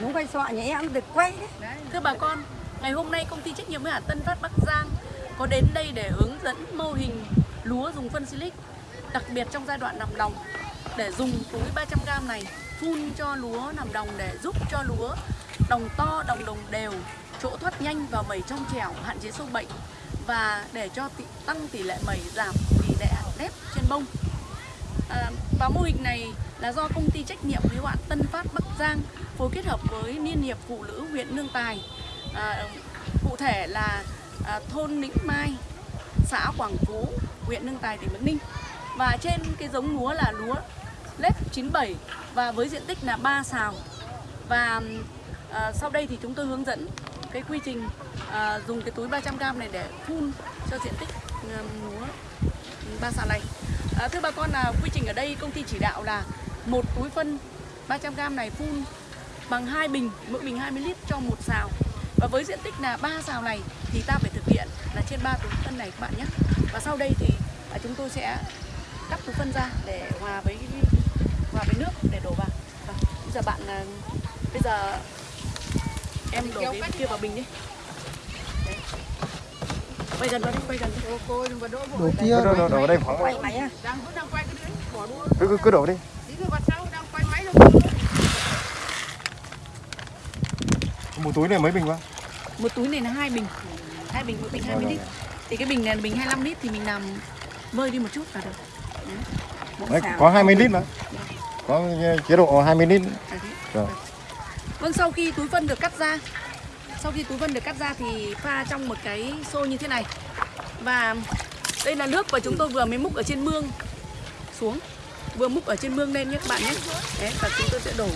đúng quay sọ nhà em được quay đấy. Thưa bà con, ngày hôm nay công ty trách nhiệm hữu hạn Tân Phát Bắc Giang có đến đây để hướng dẫn mô hình lúa dùng phân silic, đặc biệt trong giai đoạn nằm đồng để dùng túi 300g này phun cho lúa nằm đồng để giúp cho lúa đồng to, đồng đồng đều, chỗ thoát nhanh và mẩy trong trẻo, hạn chế sâu bệnh và để cho tăng tỷ lệ mẩy giảm tỷ lệ nếp trên bông. Ờ, à, và mô hình này là do công ty trách nhiệm hữu hạn Tân Phát Bắc Giang phối kết hợp với Liên hiệp Phụ nữ huyện Nương Tài. À, cụ thể là à, thôn Nĩnh Mai, xã Quảng Phú, huyện Nương Tài, tỉnh Bắc Ninh. Và trên cái giống lúa là lúa lép 97 và với diện tích là 3 xào. Và à, sau đây thì chúng tôi hướng dẫn cái quy trình à, dùng cái túi 300g này để phun cho diện tích à, lúa ba xào này. À, thưa bà con là quy trình ở đây công ty chỉ đạo là một túi phân 300g này phun bằng hai bình, mỗi bình 20 lít cho một xào. Và với diện tích là ba xào này thì ta phải thực hiện là trên 3 túi phân này các bạn nhé. Và sau đây thì à, chúng tôi sẽ cắt túi phân ra để hòa với hòa với nước để đổ vào. Và bây giờ bạn à, bây giờ em đổ cái kia vào bình đi. Quay gần vào đi, quay gần đi. Đổ kia Đổ, đổ, đổ ở đây khoảng Quay máy à? đang vẫn đang quay cái đấy bỏ đua cứ, cứ, cứ đổ đi tí nữa vào sau đang quay máy đâu một túi này mấy bình quá Một túi này là hai bình. Hai bình mỗi bình 20 lít. Thì cái bình này là bình 25 lít thì mình làm vơi đi một chút là được. Đấy. Có 20 lít mà có chế độ 20 lít. Rồi. Vâng sau khi túi phân được cắt ra Sau khi túi phân được cắt ra thì pha trong một cái xô như thế này. Và đây là nước mà chúng tôi vừa mới múc ở trên mương. Xuống. Vừa múc ở trên mương lên nhé các bạn nhé. Đấy và chúng tôi sẽ đổ.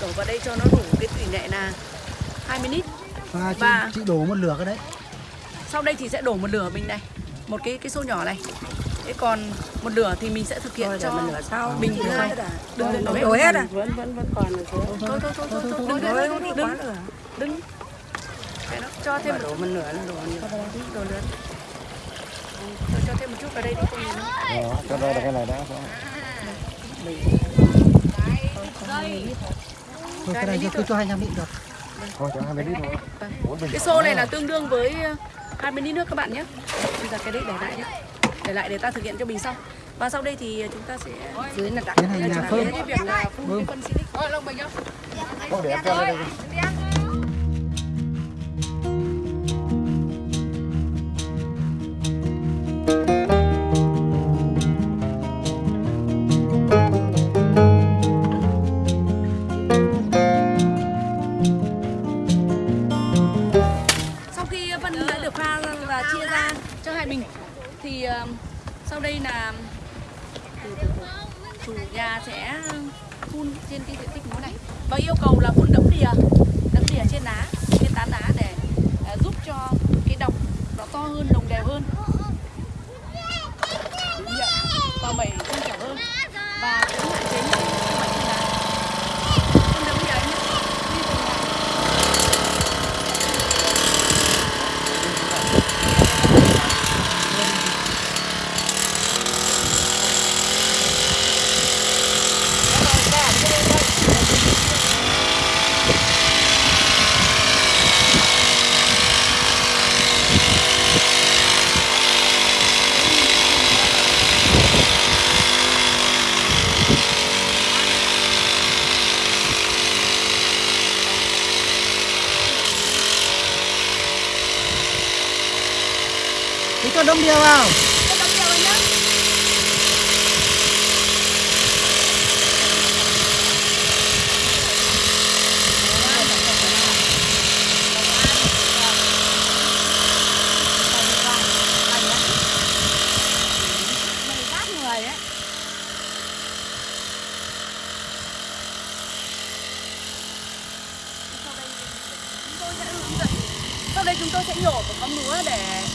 Đổ vào đây cho nó đủ cái tỷ lệ là 20 lít. Và chị, Và- chị đổ một lửa cái đấy. Sau đây thì sẽ đổ một lửa bình này. Một cái cái xô nhỏ này Thế còn một lửa thì mình sẽ thực hiện Thôi cho mà lửa sau. bình thứ hai Đừng đừng đổ hết Đổ à? vẫn vẫn vẫn còn ở dưới Thôi thôi thôi thôi thôi Đổ đừng đừng đừng Cái đó, cho thêm một Đổ một nửa là đổ một nửa. nữa Tôi cho thêm một chút vào đây đi nhìn đâu. đó, cho đây là cái này đã Thôi cái này cho cứ cho 25 lít được. Thôi cho 20 lít thôi. Cái xô này là tương đương với ờ, 20 lít nước các bạn nhé. Bây giờ cái đấy để lại nhé Để lại để ta thực hiện cho bình sau. Và sau đây thì chúng ta sẽ Dưới là đặt. Tiến hành việc là phun cái phân silic. Ôi lông bình nhá. Không để em cho đây trên cái diện tích lúa này. Và yêu cầu là phun đẫm đìa đẫm đìa trên lá trên tán lá để ờ, giúp cho cái đọc nó to hơn đồng đều hơn Đúng vậy. và mẩy trong trẻo hơn và cũng hạn chế những cái bệnh trên lá phun đẫm đìa nhé đi từng lá thì cho đông đĩa vào. Cho đẫm đìa vào nhé Sau đây chúng tôi sẽ nhổ một con lúa để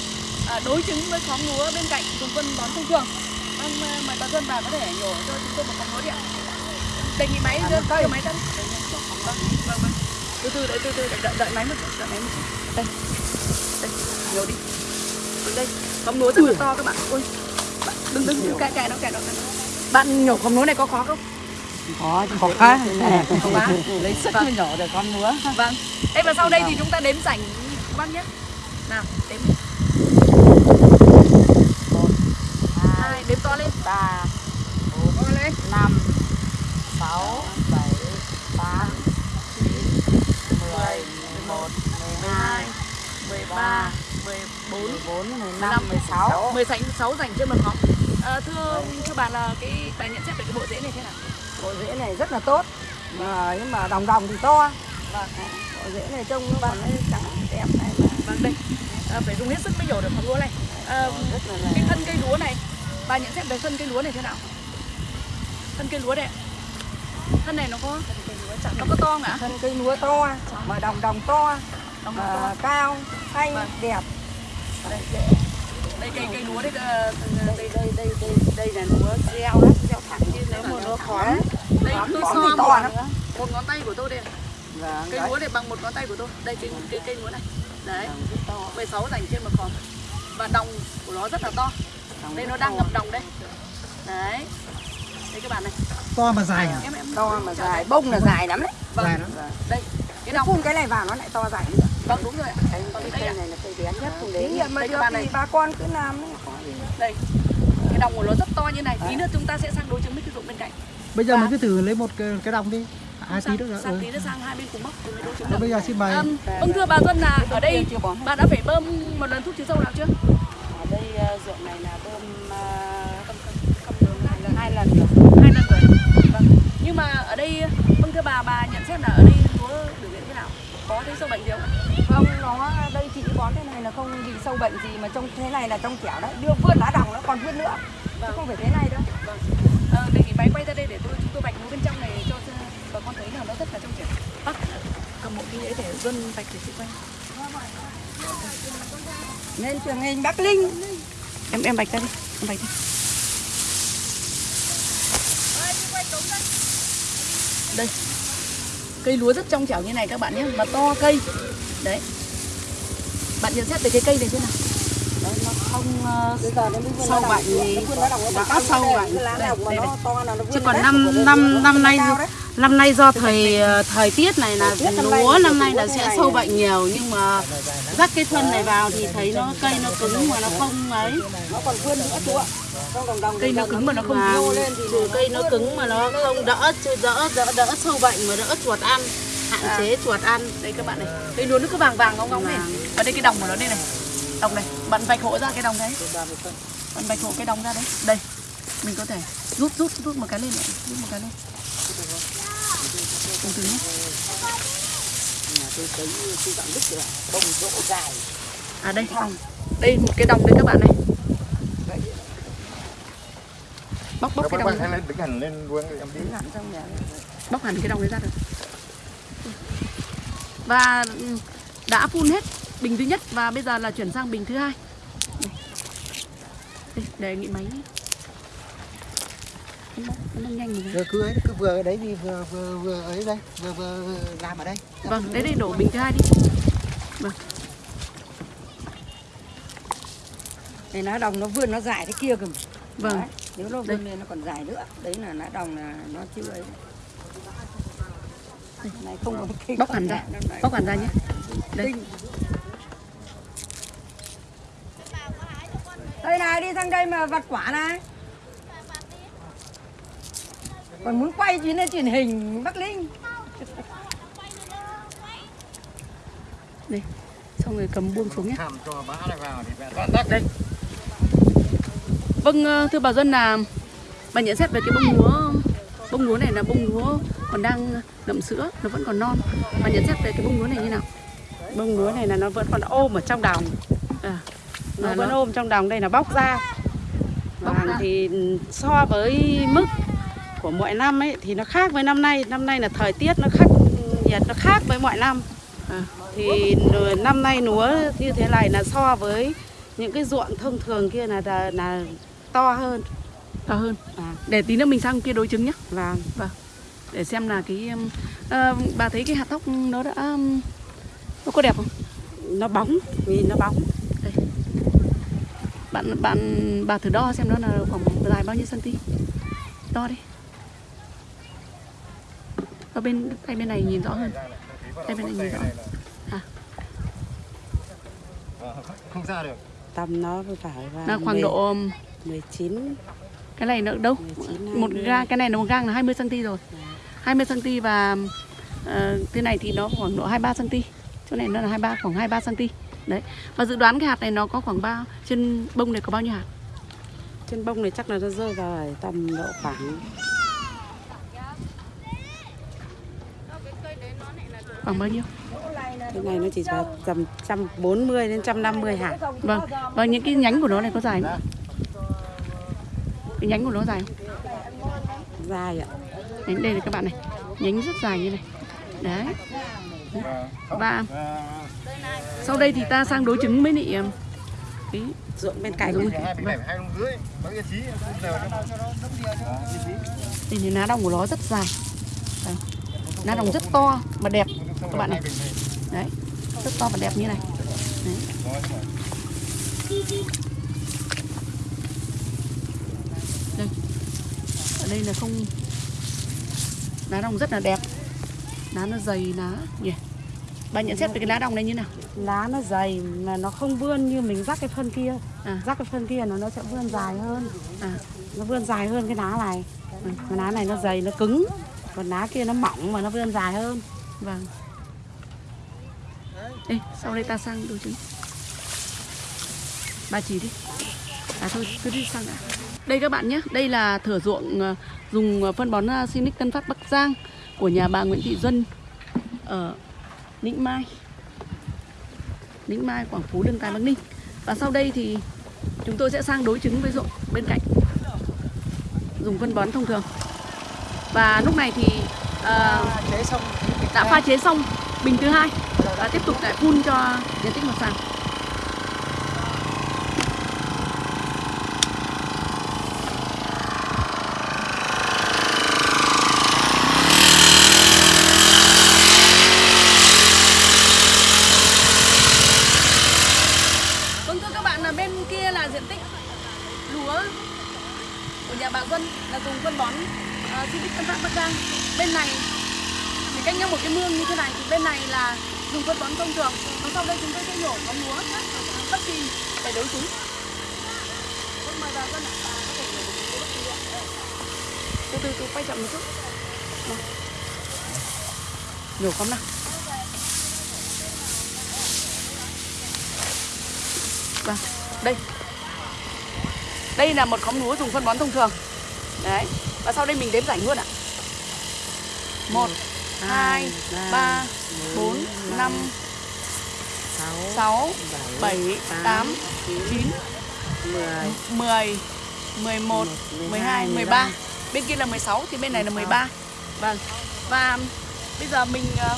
đối chứng với khóm lúa bên cạnh dùng phân bón thông thường. Vâng, à, mời bà Xuân bà có thể nhổ cho chúng tôi một khóm lúa đi ạ. Đề nghị máy đưa cây máy tân. Vâng, vâng, vâng. Từ từ đợi từ từ đợi, đợi, đợi máy một chút, đợi máy một chút. Đây. Đây, nhổ đi. Vâng, đây. Khóm lúa rất là to các bạn. Ôi. Đừng đừng đừng cài cài nó cài nó. Bạn nhổ khóm lúa này có khó không? có Có cá Có cá. lấy sức Vâng. nhỏ để con múa Vâng. Thế và sau đây thì chúng ta đếm rảnh bác nhé. Nào, đếm. Hai, đếm to lên. ba lên. năm sáu bảy tám chín mười mười một mười hai 12, 13, 14, mười bốn mười 15, năm mười sáu 16 dành trên một ngón. À, thưa thưa bà là cái bà nhận xét về cái bộ rễ này thế nào? bộ rễ này rất là tốt mà nhưng mà đồng đồng thì to Vâng. bộ rễ này trông nó nó trắng đẹp này mà Vâng đây. À, phải dùng hết sức mới nhổ được phần lúa này. À, cái thân cây lúa này bà nhận xét về thân cây lúa này thế nào? Thân cây lúa ạ. Thân này nó có nó có to ạ? thân cây lúa to mà đồng đồng to Đồng mà to. cao xanh Vâng. đẹp. Đây cây cây lúa đây ờ, đây đây đây đây đây là lúa gieo đó gieo thẳng như nếu mà lúa khóm. đây tôi so thì một, to lắm một ngón tay của tôi đây vâng cây đấy. lúa này bằng một ngón tay của tôi. Đây cây cây cây lúa này. Đấy. 16 dành trên một khóm. Và đồng của nó rất là to đây nó đang ngập đồng đây. Đấy. Đây các bạn này. To mà dài à em em to mà dài. Bông là dài lắm đấy. Vâng. Dài lắm. Đây cái đồng. phun cái này vào nó lại to dài nữa. Vâng đúng rồi ạ. Cái Vâng, cái cây này là cây bén nhất không Thí đến nghiệm mà được thì bà con cứ làm đấy. Đây. Cái đồng của nó rất to như này. Tí nữa chúng ta sẽ sang đối chứng với cái ruộng bên cạnh. Bây giờ mình cứ thử lấy một cái, cái đồng đi. Hai tí nữa sang ừ. tí nữa sang hai bên cùng mốc đối chứng được bây giờ xin mời. Vâng thưa bà Xuân là ở đây bà đã phải bơm một lần thuốc trừ sâu nào chưa ruộng này là bơm uh, hai lần rồi. Hai lần rồi. Vâng. Nhưng mà ở đây vâng thưa bà bà nhận xét là ở đây lúa biểu hiện thế nào? Có thấy sâu bệnh gì không? Không nó đây chị bón thế này là không bị sâu bệnh gì mà trong thế này là trong chẻo đấy đưa vươn lá đồng nó còn vươn nữa. Chứ không phải thế này đâu. Vâng. Ờ, đề nghị máy quay ra đây để tôi chúng tôi vạch lúa bên trong này cho bà con thấy là nó rất là trong trẻo bác cầm một cái để dân vạch để chị quay nên trường hình Bắc Linh. Em em bạch ra đi, em bạch đi. Đây. Cây lúa rất trong trẻo như này các bạn nhé, mà to cây. Đấy. Bạn nhận xét về cái cây này thế nào? Không uh, giờ sâu bệnh gì đã sâu bệnh. Chứ còn năm năm năm nay năm nay do thời ờ, thời tiết này là lúa năm nay là sẽ sâu bệnh nhiều nhưng mà rắc cái thân này vào thì thấy nó cây nó cứng mà nó không ấy. Nó còn vươn nữa chú ạ cây nó cứng mà nó không mà lên thì cây nó cứng mà nó không đỡ đỡ đỡ đỡ sâu bệnh mà đỡ chuột ăn. Hạn chế chuột ăn. Đây các bạn này. Cây lúa nó cứ vàng vàng ngóng ngóng này. Ở đây cái đồng của nó đây này đồng này bạn vạch hộ ra cái đồng đấy. Bạn vạch hộ cái đồng ra đấy. Đây mình có thể rút rút rút một cái lên này rút một cái lên. Từ từ nhé. À đây đây một cái đồng đây các bạn này. Bóc bóc cái đồng lên đứng hẳn lên vuông em đi. Hẳn trong nhà bóc hẳn cái đồng đấy ra được. Và ừ, đã phun hết bình thứ nhất và bây giờ là chuyển sang bình thứ hai. Đây, đây đề nghị máy. Nó nó nhanh rồi. Cứ ấy cứ vừa ở đấy đi vừa vừa vừa ấy đây vừa vừa làm ở đây. Vâng đấy đây đổ bình thứ hai đi. Vâng. Thì lá đồng nó vươn nó dài thế kia mà. vâng. Đấy, nếu nó Đây. vươn lên nó còn dài nữa. Đấy là lá đồng là nó chưa ấy. Này không có cây bóc hẳn ra. bóc hẳn ra nhé. Đây đây này đi sang đây mà vặt quả này. Còn muốn quay chuyến lên truyền hình Bắc Linh. Đây xong rồi cầm buông xuống nhé. Hàm cho bá này vào thì mẹ toàn tắt đây vâng ờ, thưa bà dân là bà nhận xét về cái bông lúa bông lúa này là bông lúa còn đang ngậm sữa nó vẫn còn non. Bà nhận xét về cái bông lúa này như nào? Bông lúa này là nó vẫn còn ôm ở trong đồng à, nó là vẫn nó- ôm trong đồng đây là bóc ra. Vâng, ra. thì so với mức của mọi năm ấy thì nó khác với năm nay. Năm nay là thời tiết nó khắc nhiệt nó khác với mọi năm. À. thì năm nay lúa như thế này là so với những cái ruộng thông thường kia là là, là to hơn. To hơn. À, để tí nữa mình sang kia đối chứng nhé. Và để xem là cái ờ, bà thấy cái hạt thóc nó đã nó có đẹp không? Nó bóng vì nó bóng bạn bạn bà thử đo xem nó là khoảng dài bao nhiêu cm đo đi. Ở bên tay bên này nhìn rõ hơn. Tay bên này nhìn rõ. Hơn. Ờ, không ra được. Tầm nó phải vào là khoảng độ 19 cái này nữa đâu? 19 một gang cái này là một gang là 20 cm rồi. 20 cm và ờ, cái này thì nó khoảng độ 23 cm chỗ này nó là 23 khoảng 23 cm đấy. Và dự đoán cái hạt này nó có khoảng bao trên bông này có bao nhiêu hạt? Trên bông này chắc là nó rơi vào tầm độ khoảng khoảng bao nhiêu? Cái này nó chỉ vào tầm 140 đến 150 hạt. Vâng. Và những cái nhánh của nó này có dài không? Cái nhánh của nó dài không? Dài ạ. Đấy, đây là các bạn này. Nhánh rất dài như này. Đấy và sau đây thì ta sang đối chứng với ờ, cái ruộng bên cạnh. Cho Đây thì lá đồng của nó rất dài. Đây. Lá đồng rất to và đẹp. Các bạn này. Đấy. Rất to và đẹp như này. Đấy. Đây. Ở đây là không. Lá đồng rất là đẹp. Lá nó dày lá nhỉ Bà nhận xét về cái lá đồng này như nào? Lá nó dày mà nó không vươn như mình rắc cái phân kia. À. rắc cái phân kia nó nó sẽ vươn dài hơn. À. nó vươn dài hơn cái lá này. Ừ. cái lá này nó dày nó cứng. Còn lá kia nó mỏng mà nó vươn dài hơn. Vâng. Ê, sau đây ta sang đồ trứng. Bà chỉ đi. À thôi, cứ đi sang đã. Đây các bạn nhé, đây là thửa ruộng ờ, dùng phân bón ờ, Sinic Tân Phát Bắc Giang của nhà bà Nguyễn Thị Duân ở Ninh Mai. Ninh Mai, Quảng Phú, Lương Tài, Bắc Ninh. Và sau đây thì chúng tôi sẽ sang đối chứng với ruộng bên cạnh. Dùng phân bón thông thường. Và lúc này thì chế xong. đã pha chế xong bình thứ hai và tiếp tục lại phun cho diện tích mặt sàn bên này là dùng phân bón thông thường, và sau đây chúng tôi sẽ nhổ có lúa bất kỳ để đối chúng con mời bà con ạ. Bà có thể nhổ được bất kỳ ạ. Từ từ từ, quay chậm một chút. Vâng. Nhổ không nào. Vâng đây. Đây là một khóm lúa dùng phân bón thông thường. Đấy, và sau đây mình đếm rảnh luôn ạ. Một. ừ. 2 3 4 5 6 7 8 9 10 11 12 13 Bên kia là 16 thì bên này là 13 Vâng. Và bây giờ mình ờ,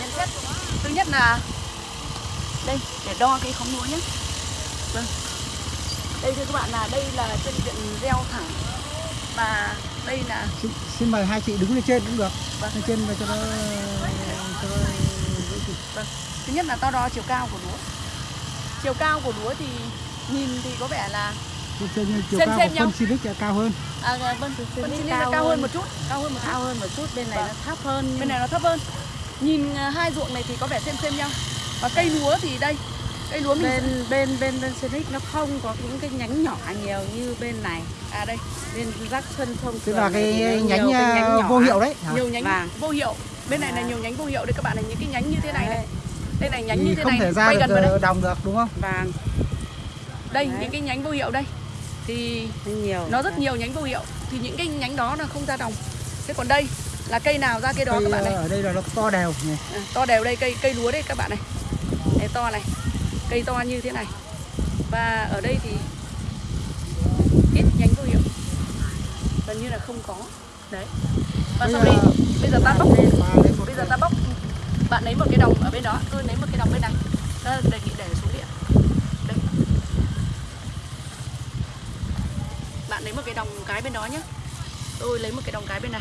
nhận xét. Thứ nhất là đây, để đo cái khóm lúa nhé. Vâng. Đây thưa các bạn là, đây là chân diện gieo thẳng. Và đây là xin, xin mời hai chị đứng lên trên cũng được Vâng. lên trên và cho nó cho nó Vâng. Thứ nhất là to đo chiều cao của lúa. Chiều cao của lúa thì nhìn thì có vẻ là trên trên chiều Xem cao xem phân Silic là cao hơn à, vâng, phân là cao cao hơn một chút, cao hơn một chút. cao hơn một chút bên này Vâng. nó thấp hơn Bên này nó thấp hơn. Nhìn à, hai ruộng này thì có vẻ xem xem nhau. Và cây lúa thì đây, cây lúa mình bên bên bên bên Sonic nó không có những cái nhánh nhỏ nhiều như bên này à đây, bên rắc phân thông tức là này cái nhánh, nhiều cái à, nhỏ. vô hiệu đấy hả? nhiều nhánh Vâng. vô hiệu. Bên này là nhiều nhánh vô hiệu đây các bạn này, những cái nhánh như thế này này. Đấy. Đây này nhánh thì như thế không này. thể ra Quay được gần vào đây. ờ, đồng được đúng không vàng Đây, Đấy. những cái nhánh vô hiệu đây. Thì nhiều nó rất nhiều nhánh vô hiệu thì những cái nhánh đó là không ra đồng. Thế còn đây là cây nào ra cây đó Cây, các bạn này. ờ, ở đây là nó to đều nhỉ? À, to đều đây cây cây lúa đây các bạn này đây to này cây to như thế này. Và ở đây thì ít nhánh vô hiệu. Gần như là không có. Đấy. Và Bây sau đây, bây giờ ta bóc. Bây giờ ta bóc. Bạn lấy một cái đồng ở bên đó. Tôi lấy một cái đồng bên này. Ta đề nghị để xuống điện. Đây. Bạn lấy một cái đồng cái bên đó nhé tôi lấy một cái đồng cái bên này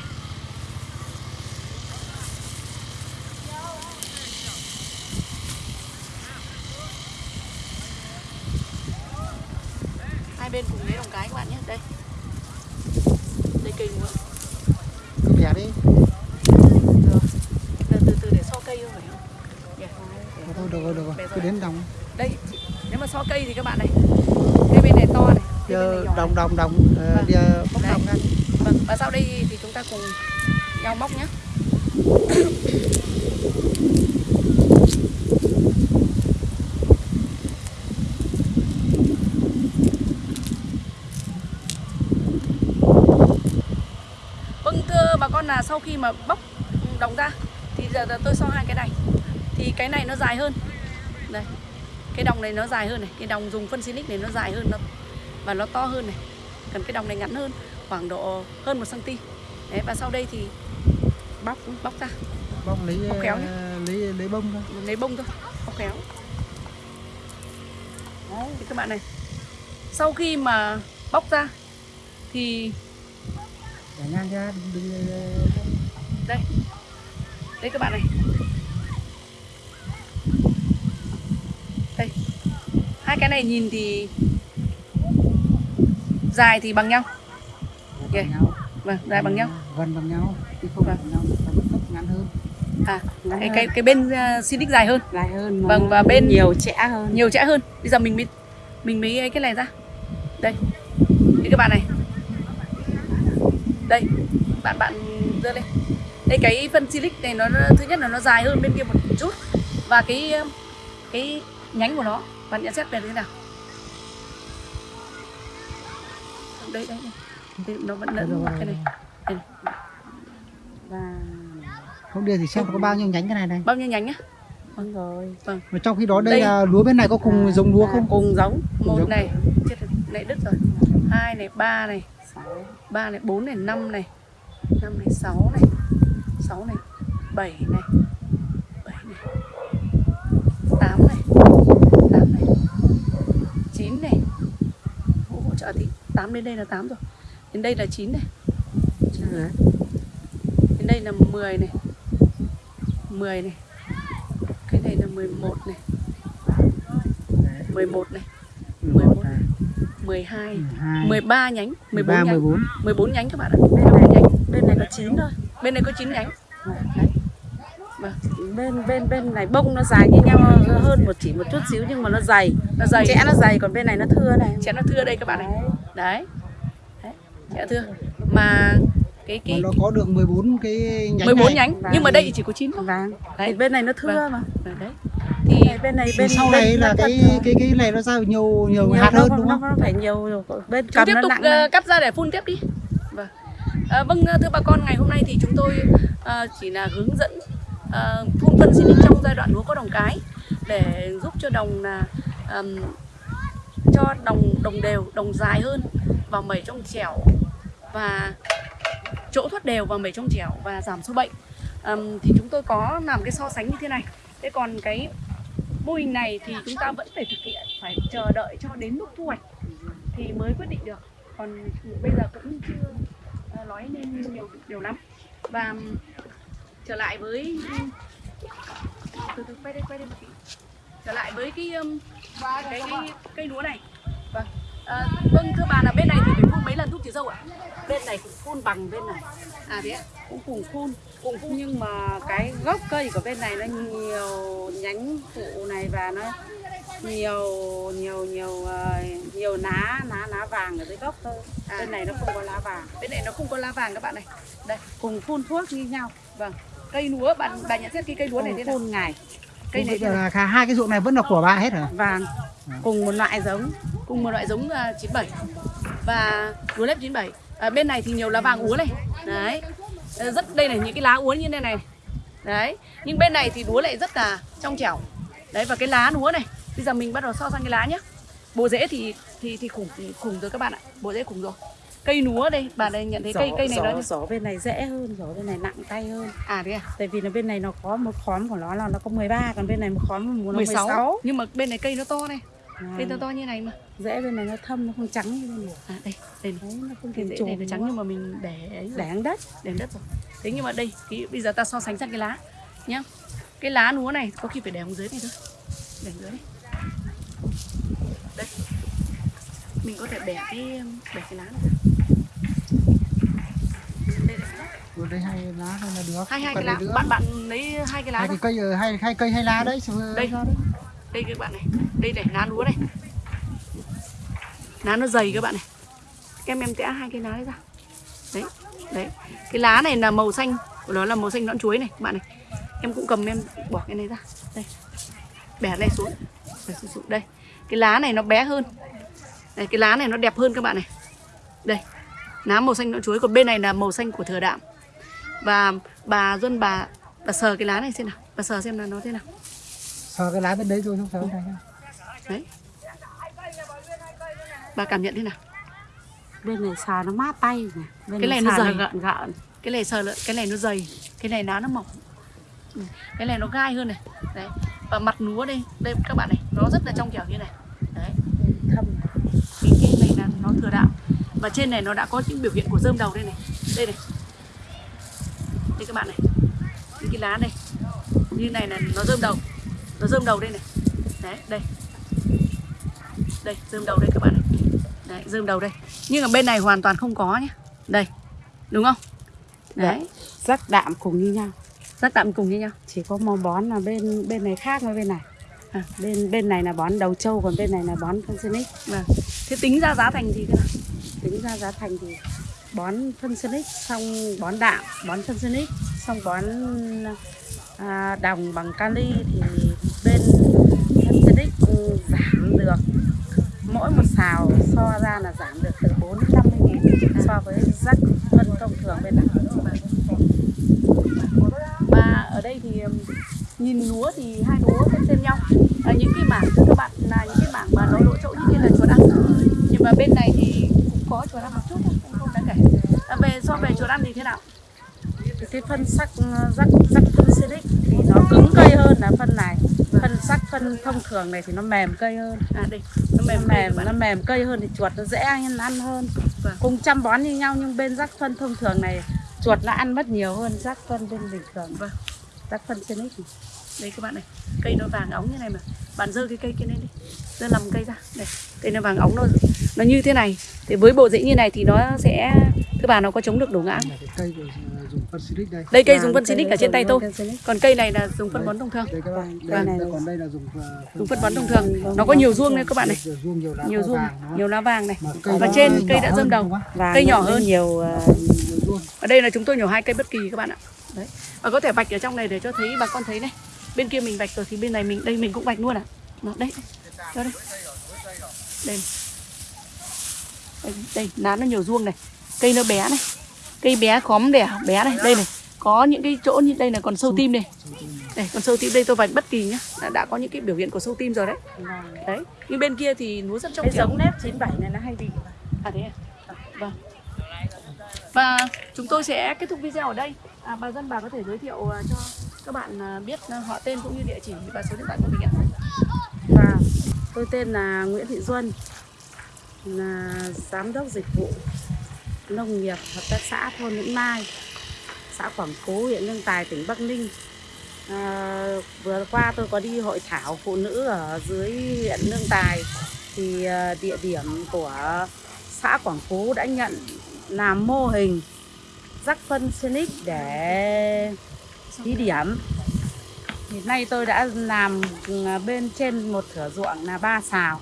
hai bên cùng lấy đồng cái các bạn nhé đây đây cây lúa cứ bẻ đi cây thì các bạn này cây bên này to này cây bên này giờ nhỏ đồng đồng đồng ờ, Vâng. đi Đấy. đồng ra Vâng, và sau đây thì chúng ta cùng nhau móc nhé. Vâng thưa bà con là sau khi mà bóc đồng ra thì giờ tôi so hai cái này thì cái này nó dài hơn đây cái đồng này nó dài hơn này cái đồng dùng phân silic này nó dài hơn nó và nó to hơn này còn cái đồng này ngắn hơn khoảng độ hơn 1 cm Đấy, và sau đây thì bóc bóc ra. Bốc lấy Bốc khéo nhé. ờ, lấy lấy bông ra lấy bông thôi bóc khéo. Đấy, thì các bạn này sau khi mà bóc ra thì để ngang ra đừng, đừng đây đây các bạn này. Đây hai cái này nhìn thì dài thì bằng nhau. Bằng nhau. Vâng dài bằng nhau. gần bằng nhau chứ không Vâng. bằng nhau ngắn hơn. À Ngắn cái hơn. cái cái bên uh, Silic dài hơn. Dài hơn Vâng, và bên- nhiều trẻ hơn. nhiều chẽ hơn. Bây giờ mình mới mình mới ấy cái này ra. Đây. Thì các bạn này. Đây. Bạn bạn đưa lên. Đây cái phân silic này nó nó- thứ nhất là nó dài hơn bên kia một chút. Và cái cái nhánh của nó bạn nhận xét về thế nào đây đây đây. Nó vẫn lẫn cái này. Đây này. và không đưa thì xem có bao nhiêu nhánh cái này này bao nhiêu nhánh nhá đúng rồi. Mà trong khi đó đây Đây. là lúa bên này có cùng giống lúa không? Cùng giống. Một giống. này chết này đứt rồi. Hai này ba này. Ba này bốn này năm này. Năm này sáu này. Sáu này bảy này. Bảy này. Tám này 8 đến đây là 8 rồi. Đến đây là 9 này. Đấy. đến đây là 10 này. 10 này. Cái này là 11 này. 11 này. 11 này. 12 13 nhánh. 14 13, 14. nhánh. 14 nhánh các bạn ạ. Bên này, bên này có 9 thôi. Bên này có 9 nhánh. Đấy. Vâng. Bên bên bên này bông nó dài như nhau hơn một chỉ một chút xíu nhưng mà nó dày. Nó dày. Chẽ nó dày còn bên này nó thưa này. Chẽ nó thưa đây các bạn này Đấy. nó thưa mà cái mà cái nó có được 14 cái nhánh 14 này. nhánh Vâng. nhưng mà đây chỉ có 9 thôi vàng Đấy. thì bên này nó thưa Vâng. mà Vâng, đấy thì bên này bên sau này là cái cái cái này nó ra nhiều nhiều nhiều hạt nó hơn đúng không nó phải nhiều bên chúng cầm tiếp nó tục hơn. cắt ra để phun tiếp đi vâng à, vâng ờ, thưa bà con ngày hôm nay thì chúng tôi ờ, chỉ là hướng dẫn ờ, phun phân xịt trong giai đoạn lúa có đồng cái để giúp cho đồng là ờm, cho đồng đồng đều đồng dài hơn và mẩy trong chẻo và chỗ thoát đều và mẩy trong chẻo và giảm sâu bệnh. Um, thì chúng tôi có làm cái so sánh như thế này. Thế còn cái mô hình này thì chúng ta vẫn phải thực hiện phải chờ đợi cho đến lúc thu hoạch thì mới quyết định được. Còn bây giờ cũng chưa ờ, nói nên nhiều điều lắm. Và trở lại với từ từ quay đây quay đây một tí trở lại với cái um, cái, cái cây lúa này. Vâng. À, vâng thưa bà là bên này thì phải phun mấy lần thuốc trừ sâu ạ? Bên này cũng phun bằng bên này. À thế ạ? Cũng cùng phun cùng phun nhưng mà cái gốc cây của bên này nó nhiều nhánh phụ này và nó nhiều nhiều nhiều ờ, nhiều lá lá lá vàng ở dưới gốc thôi. À. bên này nó không có lá vàng. Bên này nó không có lá vàng các bạn này đây cùng phun thuốc như nhau. Vâng. Cây lúa bạn bà nhận xét cái cây lúa này thế nào? phun ngày cây này là cả hai cái ruộng này vẫn là của bà hết hả? Vàng cùng một loại giống cùng một loại giống uh, 97 và lúa nếp 97 à, bên này thì nhiều lá vàng úa này. Đấy. Ờ, rất đây là những cái lá úa như thế này. Đấy. Nhưng bên này thì lúa lại rất là trong trẻo. Đấy và cái lá lúa này bây giờ mình bắt đầu so sang cái lá nhé bộ rễ thì thì thì khủng khủng rồi các bạn ạ. Bộ rễ khủng rồi cây lúa đây bà đây nhận thấy cây Giỏ- cây này giỏ, nó giỏ bên này dễ hơn giỏ bên này nặng tay hơn. À thế à? Tại vì là bên này nó có một khóm của nó là nó có 13 còn bên này một khóm nó 16. 16 nhưng mà bên này cây nó to này À, cây to to như này mà. Dễ bên này nó thâm nó không trắng như bên này. À đây đây đấy nó không cái thể rễ này nó trắng nhưng mà mình để ấy đảng đất. Đến đất rồi. Thế nhưng mà đây cái, bây giờ ta so sánh sang cái lá nhá. Cái lá lúa này có khi phải để xuống dưới này thôi. Để dưới này đây. Mình có thể bẻ cái bẻ cái lá này ra. đây, đây. Rồi đây hai lá thôi là được. Hai hai cái lá. nữa. bạn bạn lấy hai cái lá hai cái cây ở hai hai cây hai lá đấy đây. đây các bạn này. Đây này lá lúa này. Lá nó dày các bạn này. Em em tẽ hai cái lá đấy ra. Đấy đấy. Cái lá này là màu xanh. Của nó là màu xanh nõn chuối này các bạn này. Em cũng cầm em bỏ cái này ra. Đây. Bẻ này xuống. Bẻ xuống, xuống. đây. Cái lá này nó bé hơn. Đây, cái lá này nó đẹp hơn các bạn này. Đây. Lá màu xanh nõn chuối. Còn bên này là màu xanh của thừa đạm và bà Duân bà bà sờ cái lá này xem nào. Bà sờ xem là nó thế nào. Sờ cái lá bên đấy thôi không sờ này. đấy. Bà cảm nhận thế nào? Bên này sờ nó mát tay này. bên Cái này nó dày. gợn gợn. Cái này sờ cái này nó dày. Cái này lá nó mỏng. Ừ, cái này nó gai hơn này. Đấy. Và mặt núa đây đây các bạn này nó rất là trong trẻo như này. Đấy. Thâm cái cái này là nó thừa đạm. Và trên này nó đã có những biểu hiện của rơm đầu đây này. Đây này đây các bạn này. Những cái lá này. Như này là nó rơm đầu. Nó rơm đầu đây này. Đấy đây. Đây rơm đầu đây các bạn này. Đấy rơm đầu đây. Nhưng mà bên này hoàn toàn không có nhé đây đúng không? Đấy. Rắc đạm cùng như nhau. Rắc đạm cùng như nhau. Chỉ có màu bón là bên bên này khác với bên này. À. bên bên này là bón đầu trâu còn bên này là bón phân xinic. Vâng. Thế tính ra giá thành thì thế nào? Tính ra giá thành thì bón phân xinic xong bón đạm bón phân xinic xong bón à, đồng bằng kali thì bên phân xinic giảm được. Mỗi một xào so ra là giảm được từ 4 đến 50 nghìn so với rắc phân thông thường bên này. Và ở đây thì nhìn lúa thì hai lúa xếp xem nhau. À, những cái mảng các bạn là những cái mảng mà nó lỗ chỗ như kia là chuột ăn nhưng mà bên này thì cũng có chuột ăn một chút thôi cũng không đáng kể à, về so về chuột ăn thì thế nào? Cái phân sắc rắc rắc phân xinic thì nó cứng cây hơn là phân này. Phân sắc phân thông thường này thì nó mềm cây hơn. À đây nó mềm nó mềm mềm nó mềm cây hơn thì chuột nó dễ ăn ăn hơn. Vâng. cùng chăm bón như nhau nhưng bên rắc phân thông thường này chuột nó ăn mất nhiều hơn rắc phân bên bình thường. Vâng. Rắc phân xinic đây các bạn này cây nó vàng óng như này mà. Bạn dơ cái cây kia lên đi. Dơ làm cây ra. Đây cây nó vàng óng nó nó như thế này thì với bộ rễ như này thì nó sẽ thưa bà nó có chống được đổ ngã. Cây dùng phân silic đây. đây cây dùng phân xinic ở trên tay tôi. còn cây này là dùng phân bón thông thường. Đây các bạn. Vâng, Đây, cái này còn đây là dùng dùng phân bón thông thường. nó có nhiều ruông đây các bạn này. Nhiều ruông nhiều lá nhiều to ruông vàng, đúng không? nhiều lá vàng này. Và trên cây đã rơm đầu. Cây nhỏ hơn. nhiều Nhiều ruông. ở đây là chúng tôi nhổ hai cây bất kỳ các bạn ạ đấy. Và có thể vạch ở trong này để cho thấy bà con thấy này. Bên kia mình vạch rồi thì bên này mình đây mình cũng vạch luôn à Đó, đây. Cho đây. Đây đây, đây lá nó nhiều ruông này. Cây nó bé này. Cây bé khóm đẻ bé này. Đây này. Có những cái chỗ như đây là còn sâu tim này đây còn sâu tim đây tôi vạch bất kỳ nhá. Đã, đã có những cái biểu hiện của sâu tim rồi đấy. Đấy. Nhưng bên kia thì núa rất trong cái giống nếp 97 này nó hay bị À thế à? Vâng. Và chúng tôi sẽ kết thúc video ở đây. À, bà dân bà có thể giới thiệu à, cho các bạn à, biết à, họ tên cũng như địa chỉ và số điện thoại của mình ạ. và tôi tên là Nguyễn Thị Duân là giám đốc dịch vụ nông nghiệp hợp tác xã thôn Lĩnh Mai xã Quảng Phú, huyện Lương Tài tỉnh Bắc Ninh à, vừa qua tôi có đi hội thảo phụ nữ ở dưới huyện Lương Tài thì địa điểm của xã Quảng Phú đã nhận làm mô hình rắc phân Senic để thí điểm. Thì nay tôi đã làm à, bên trên một thửa ruộng là ba xào.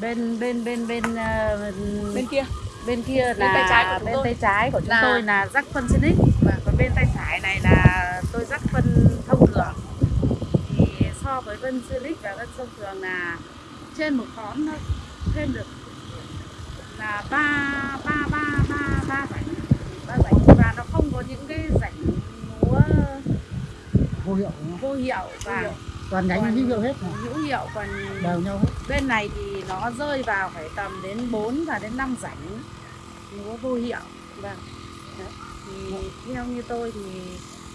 Bên bên bên bên ờ, Bên kia. bên kia Bên là tay trái của bên tôi. tay trái của chúng Là- tôi là rắc phân Senic còn bên tay phải này là tôi rắc phân thông thường. Thì so với phân Senic và phân thông thường là trên một khóm nó thêm được là ba ba ba ba ba rảnh rảnh và nó không có những cái rảnh múa Vô hiệu vô hiệu và Toàn nhánh hữu hiệu hết hữu hiệu còn Đều nhau hết. bên này thì nó rơi vào phải tầm đến 4 và đến 5 rảnh múa vô hiệu vâng thì theo như tôi thì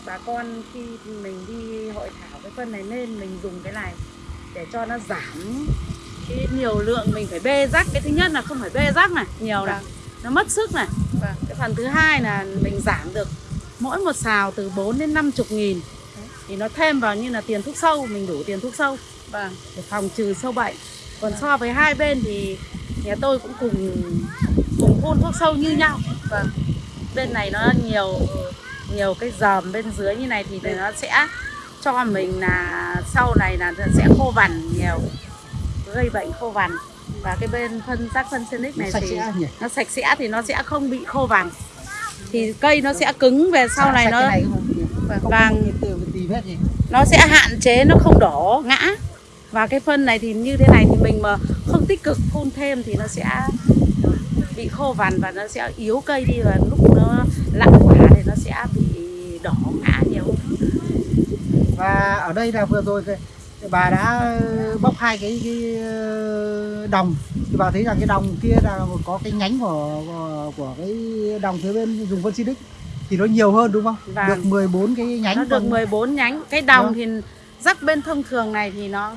bà con khi mình đi hội thảo cái phân này nên mình dùng cái này để cho nó giảm cái nhiều lượng mình phải bê rắc cái thứ nhất là không phải bê rắc này nhiều này nó mất sức này Vâng. cái phần thứ hai là mình giảm được mỗi một xào từ 4 đến 50 nghìn thì nó thêm vào như là tiền thuốc sâu mình đủ tiền thuốc sâu Vâng. để phòng trừ sâu bệnh còn so với hai bên thì nhà tôi cũng cùng cùng phun thuốc sâu như nhau Vâng. bên này nó nhiều nhiều cái dòm bên dưới như này thì nó sẽ cho mình là sau này là sẽ khô vằn nhiều gây bệnh khô vằn và cái bên phân rác phân Silic này thì nhỉ? nó sạch sẽ thì nó sẽ không bị khô vàng. Thì cây nó sẽ cứng về sau này nó này vàng. nó sẽ hạn chế nó không đổ ngã. Và cái phân này thì như thế này thì mình mà không tích cực phun thêm thì nó sẽ bị khô vằn và nó sẽ yếu cây đi và lúc nó lặng quả thì nó sẽ bị đỏ ngã nhiều. Và ở đây là vừa rồi bà đã bóc hai cái, cái ờ, đồng thì bà thấy rằng cái đồng kia là có cái nhánh của của, của cái đồng phía bên dùng phân xịt thì nó nhiều hơn đúng không? Vâng. Được 14 cái nhánh nó được còn- 14 nhánh cái đồng Vâng. thì rắc bên thông thường này thì nó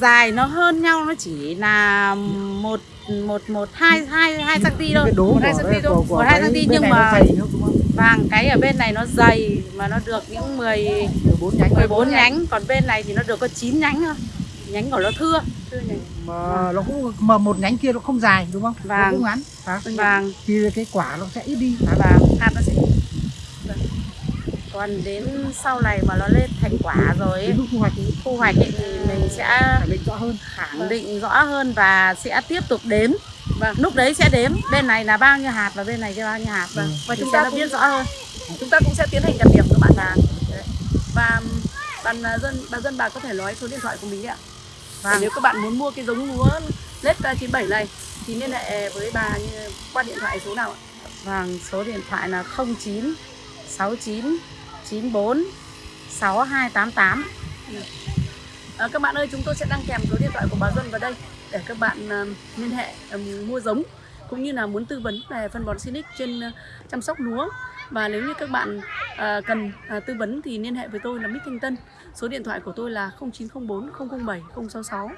dài nó hơn nhau nó chỉ là một một một hai hai hai cm thôi một hai cm thôi một hai cm nhưng mà vàng cái ở bên này nó dày mà nó được những 10 14 nhánh 14 nhánh còn bên này thì nó được có 9 nhánh thôi nhánh của nó thưa thưa nhánh mà nó cũng mà một nhánh kia nó không dài đúng không? Nó Vâng. cũng ngắn. hả? vàng Thì cái quả nó sẽ ít đi. hả? vàng hạt nó sẽ Vâng. còn đến sau này mà nó lên thành quả rồi ấy, thu hoạch thì thu hoạch ấy, thì mình sẽ khẳng định rõ hơn. khẳng định rõ hơn và sẽ tiếp tục đếm và lúc đấy sẽ đếm. Bên này là bao nhiêu hạt và bên này là bao nhiêu hạt. Và, Ừ. và chúng ta nó biết biết rõ hơn. Chúng ta cũng sẽ tiến hành đặt điểm các bạn vàng và bạn à, dân bà dân bà có thể nói số điện thoại của mình đấy ạ. Và Vâng. nếu các bạn muốn mua cái giống lúa lết 97 này thì liên hệ với bà qua điện thoại số nào ạ? Vâng số điện thoại là 09 69 94 6288 À, các bạn ơi, chúng tôi sẽ đăng kèm số điện thoại của bà Dân vào đây để các bạn ờ, liên hệ mua giống cũng như là muốn tư vấn về phân bón Sinic trên ờ, chăm sóc lúa. Và nếu như các bạn à, cần à, tư vấn thì liên hệ với tôi là Mít Thanh Tân. Số điện thoại của tôi là 0904 007 066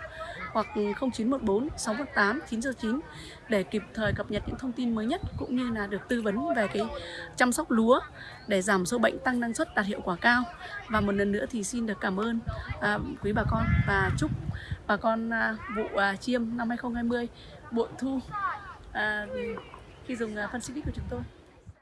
hoặc 0914 618 909 để kịp thời cập nhật những thông tin mới nhất cũng như là được tư vấn về cái chăm sóc lúa để giảm sâu bệnh tăng năng suất đạt hiệu quả cao. Và một lần nữa thì xin được cảm ơn à, quý bà con và chúc bà con à, vụ à, chiêm năm 2020 bội thu uh, khi dùng uh, phân xịt của chúng tôi.